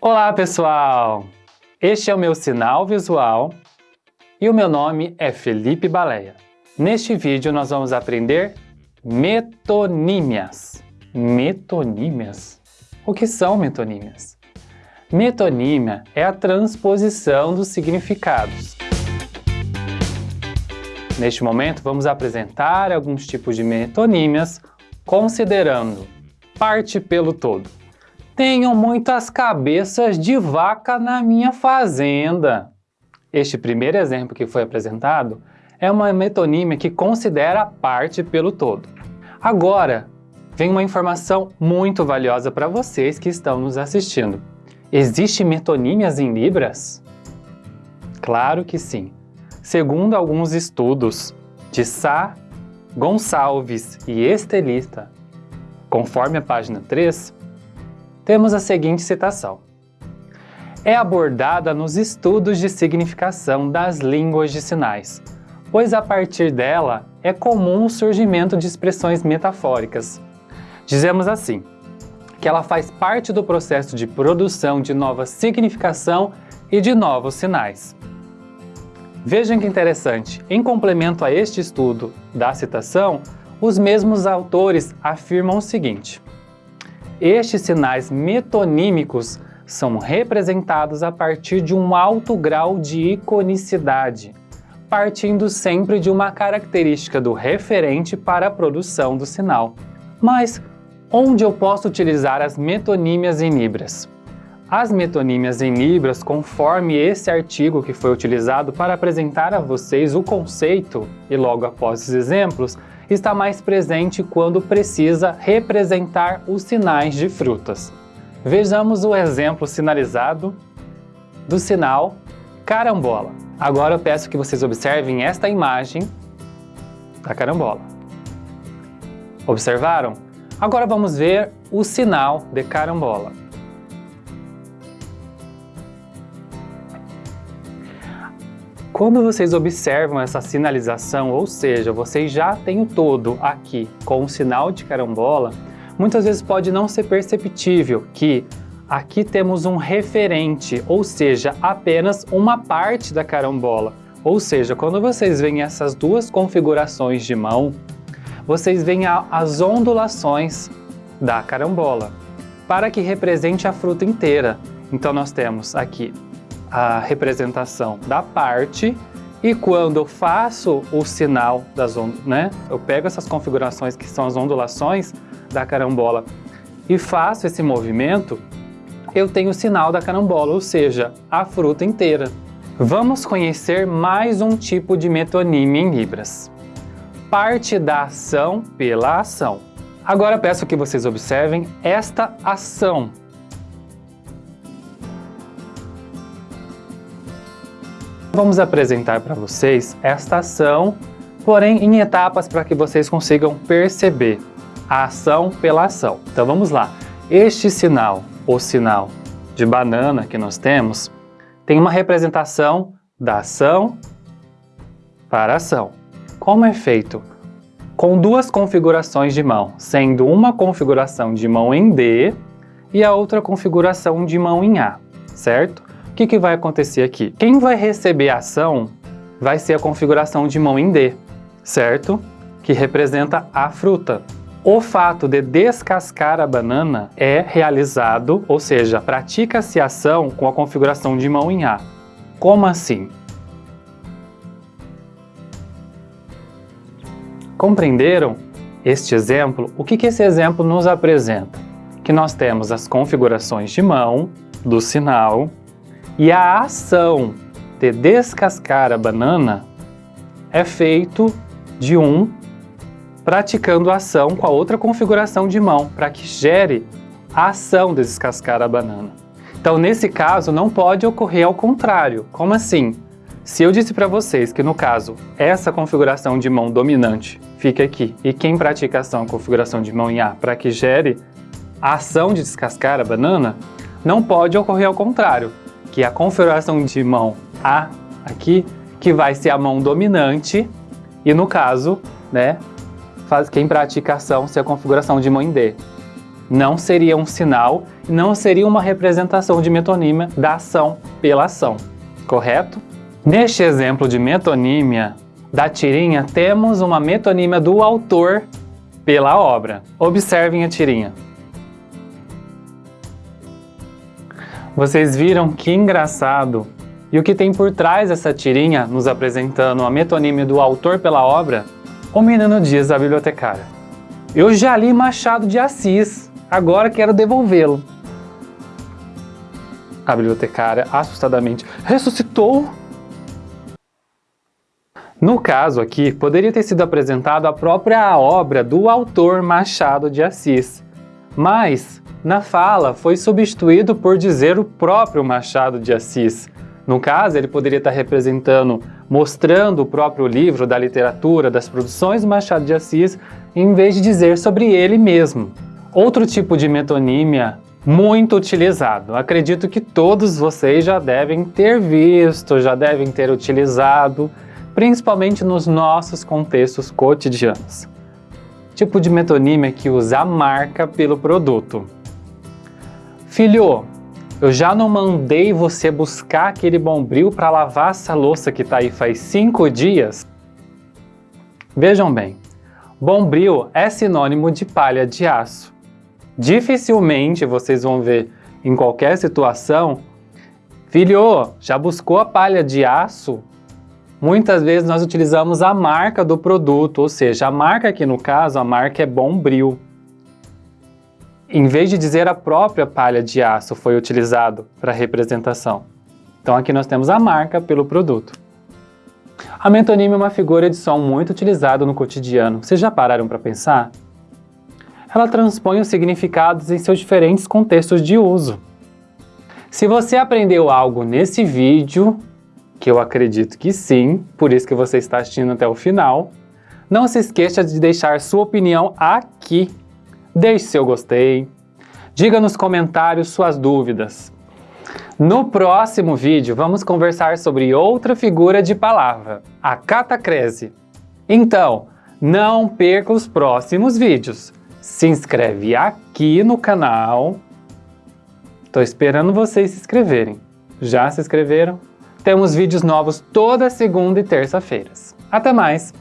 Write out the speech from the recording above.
Olá pessoal! Este é o meu sinal visual e o meu nome é Felipe Baleia. Neste vídeo nós vamos aprender metonímias. Metonímias? O que são metonímias? Metonímia é a transposição dos significados. Neste momento vamos apresentar alguns tipos de metonímias considerando parte pelo todo. Tenho muitas cabeças de vaca na minha fazenda. Este primeiro exemplo que foi apresentado é uma metonímia que considera a parte pelo todo. Agora, vem uma informação muito valiosa para vocês que estão nos assistindo. Existem metonímias em Libras? Claro que sim. Segundo alguns estudos de Sá, Gonçalves e Estelista, conforme a página 3, temos a seguinte citação. É abordada nos estudos de significação das línguas de sinais, pois a partir dela é comum o surgimento de expressões metafóricas. Dizemos assim, que ela faz parte do processo de produção de nova significação e de novos sinais. Vejam que interessante, em complemento a este estudo da citação, os mesmos autores afirmam o seguinte, estes sinais metonímicos são representados a partir de um alto grau de iconicidade, partindo sempre de uma característica do referente para a produção do sinal. Mas onde eu posso utilizar as metonímias em Libras? As metonímias em Libras, conforme esse artigo que foi utilizado para apresentar a vocês o conceito e logo após os exemplos, está mais presente quando precisa representar os sinais de frutas. Vejamos o exemplo sinalizado do sinal carambola. Agora eu peço que vocês observem esta imagem da carambola. Observaram? Agora vamos ver o sinal de carambola. Quando vocês observam essa sinalização, ou seja, vocês já têm o todo aqui com o sinal de carambola, muitas vezes pode não ser perceptível que aqui temos um referente, ou seja, apenas uma parte da carambola. Ou seja, quando vocês veem essas duas configurações de mão, vocês veem as ondulações da carambola, para que represente a fruta inteira. Então nós temos aqui a representação da parte e quando eu faço o sinal das ondas, né, eu pego essas configurações que são as ondulações da carambola e faço esse movimento, eu tenho o sinal da carambola, ou seja, a fruta inteira. Vamos conhecer mais um tipo de metonímia em Libras. Parte da ação pela ação. Agora peço que vocês observem esta ação Vamos apresentar para vocês esta ação, porém em etapas para que vocês consigam perceber a ação pela ação. Então vamos lá. Este sinal, o sinal de banana que nós temos, tem uma representação da ação para ação. Como é feito? Com duas configurações de mão, sendo uma configuração de mão em D e a outra configuração de mão em A, certo? Que, que vai acontecer aqui? Quem vai receber a ação vai ser a configuração de mão em D, certo? Que representa a fruta. O fato de descascar a banana é realizado, ou seja, pratica-se a ação com a configuração de mão em A. Como assim? Compreenderam este exemplo? O que, que esse exemplo nos apresenta? Que nós temos as configurações de mão do sinal e a ação de descascar a banana é feito de um praticando a ação com a outra configuração de mão, para que gere a ação de descascar a banana. Então, nesse caso, não pode ocorrer ao contrário. Como assim? Se eu disse para vocês que, no caso, essa configuração de mão dominante fica aqui, e quem pratica a ação configuração de mão em A para que gere a ação de descascar a banana, não pode ocorrer ao contrário a configuração de mão A aqui, que vai ser a mão dominante, e no caso, né, faz, quem pratica ação ser a configuração de mão em D. não seria um sinal, não seria uma representação de metonímia da ação pela ação, correto? Neste exemplo de metonímia da tirinha, temos uma metonímia do autor pela obra. Observem a tirinha. Vocês viram que engraçado? E o que tem por trás dessa tirinha, nos apresentando a metonímia do autor pela obra? O menino diz à bibliotecária. Eu já li Machado de Assis, agora quero devolvê-lo. A bibliotecária, assustadamente, ressuscitou? No caso aqui, poderia ter sido apresentado a própria obra do autor Machado de Assis, mas na fala foi substituído por dizer o próprio Machado de Assis. No caso, ele poderia estar representando, mostrando o próprio livro da literatura, das produções do Machado de Assis, em vez de dizer sobre ele mesmo. Outro tipo de metonímia muito utilizado. Acredito que todos vocês já devem ter visto, já devem ter utilizado, principalmente nos nossos contextos cotidianos. Tipo de metonímia que usa a marca pelo produto. Filho, eu já não mandei você buscar aquele bombril para lavar essa louça que está aí faz cinco dias? Vejam bem, bombril é sinônimo de palha de aço. Dificilmente vocês vão ver em qualquer situação, filho, já buscou a palha de aço? Muitas vezes nós utilizamos a marca do produto, ou seja, a marca aqui no caso, a marca é Bombril. Em vez de dizer a própria palha de aço foi utilizado para representação. Então aqui nós temos a marca pelo produto. A metonímia é uma figura de som muito utilizada no cotidiano. Vocês já pararam para pensar? Ela transpõe os significados em seus diferentes contextos de uso. Se você aprendeu algo nesse vídeo, que eu acredito que sim, por isso que você está assistindo até o final. Não se esqueça de deixar sua opinião aqui. Deixe seu gostei. Diga nos comentários suas dúvidas. No próximo vídeo, vamos conversar sobre outra figura de palavra, a catacrese. Então, não perca os próximos vídeos. Se inscreve aqui no canal. Estou esperando vocês se inscreverem. Já se inscreveram? Temos vídeos novos toda segunda e terça-feiras. Até mais!